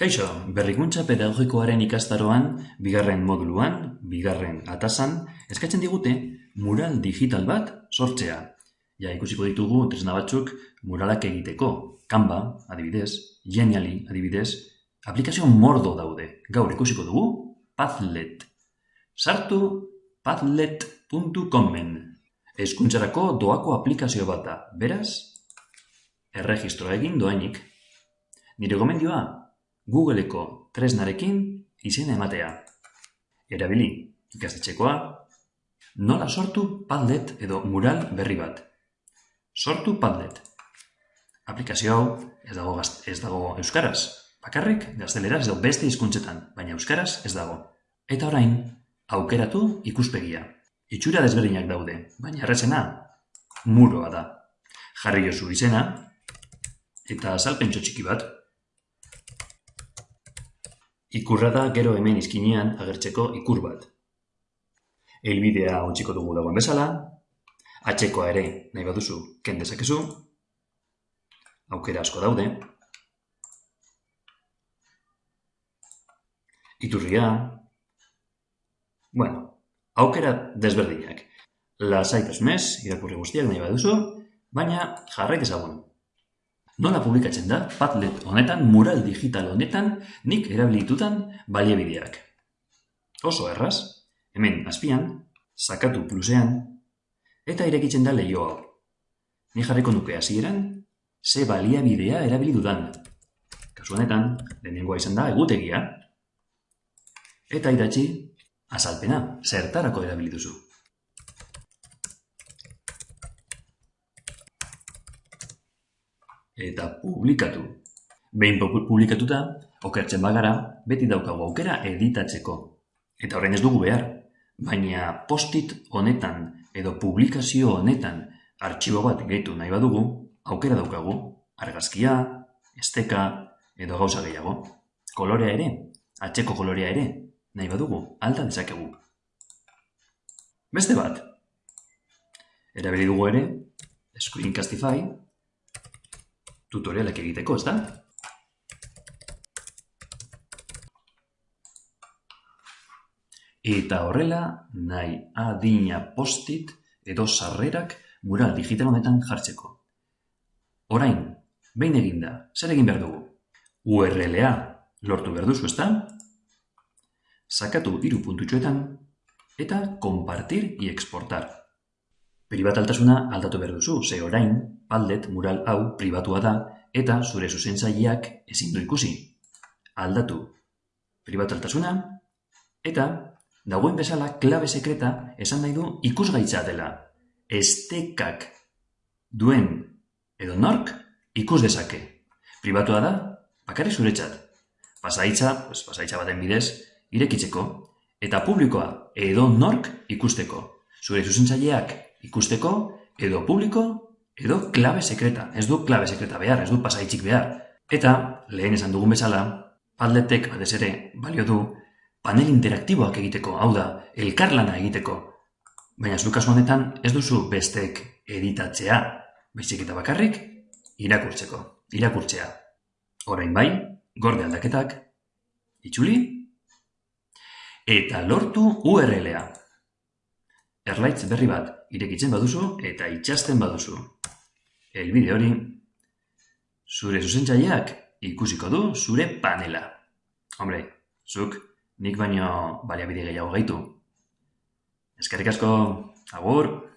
Kaixo, berrikuntza pedagogikoaren ikastaroan, bigarren moduluan, bigarren atasan, eskatzen digute mural digital bat sortzea. Ja, ikusiko ditugu tresna batzuk muralak egiteko. Canva, adibidez, Genially, adibidez, aplikazio mordo daude. Gaur ikusiko dugu Padlet. Sartu padlet.comen. Eskuntzarako doako aplikazio bat da. Beraz, erregistroa egin doainik. Nire gomendioa, Googleeko tresnarekin izena ematea. Erabili ikastetxekoa, nola sortu Padlet edo mural berri bat. Sortu Padlet. Aplikazio hau ez dago, ez dago euskaraz. Bakarrik gazteleraz edo beste hizkuntzetan, baina euskaraz ez dago. Eta orain, aukeratu ikuspegia. Itxura desberdinak daude, baina errezena muroa da. Jarri jozu izena eta azalpentso txiki bat. Ikurra da gero hemen izkinean agertzeko ikur bat. Helbidea ontsiko dugu dagoen bezala, atxekoa ere nahi baduzu ken dezakezu, aukera asko daude, iturria, bueno, aukera desberdinak. Lasaitasunez, irakurri guztiak nahi baduzu, baina jarrai dezagun. Nola publikatzen da Padlet honetan, mural digital honetan, nik erabilitutan baliabideak. Oso erraz, hemen azpian, sakatu plusean, eta irekitzen da leio hau. Ni jarriko nuke hasieran, ze baliabidea erabili dudan. Kasu honetan, lehenengoa izan da egutegia, eta idatzi azalpena, zertarako erabili eta publikatu. Behin pu- publikatuta, okertzen bagara, beti daukagu aukera editatzeko. Eta orain ez dugu behar, baina postit honetan edo publikazio honetan artxibo bat gehitu nahi badugu, aukera daukagu, argazkia, esteka edo gauza gehiago. Kolorea ere, atxeko kolorea ere, nahi badugu, alta dezakegu. Beste bat, erabili dugu ere, Screencastify, tutorialak egiteko, ez da? Eta horrela, nahi adina postit edo sarrerak mural digital honetan jartzeko. Orain, behin eginda, zer egin behar dugu? URL-a lortu behar duzu, ez da? Sakatu hiru puntutxoetan eta compartir y exportar. Pribataltasuna aldatu behar duzu, ze orain, Padlet mural hau pribatua da eta zure zuzentzaileak ezin du ikusi. Aldatu pribataltasuna eta dagoen bezala klabe sekreta esan nahi du ikusgaitza dela. Estekak duen edo nork ikus dezake. Pribatua da, bakarrik zuretzat. Pasaitza, pues, pasaitza baten bidez, irekitzeko, eta publikoa edo nork ikusteko. Zure zuzentzaileak ikusteko, edo publiko, edo klabe sekreta. Ez du klabe sekreta behar, ez du pasaitzik behar. Eta, lehen esan dugun bezala, Padletek batez ere balio du panel interaktiboak egiteko, hau da, elkarlana egiteko. Baina zu kasu honetan ez duzu besteek editatzea, baizik eta bakarrik irakurtzeko, irakurtzea. Orain bai, gorde aldaketak, itxuli, eta lortu URL-a. Erlaitz berri bat irekitzen baduzu eta itxasten baduzu. Helbide hori, zure zuzentzaileak ikusiko du zure panela. Hombre, zuk nik baino baliabide gehiago gaitu. Eskerrik asko, agur!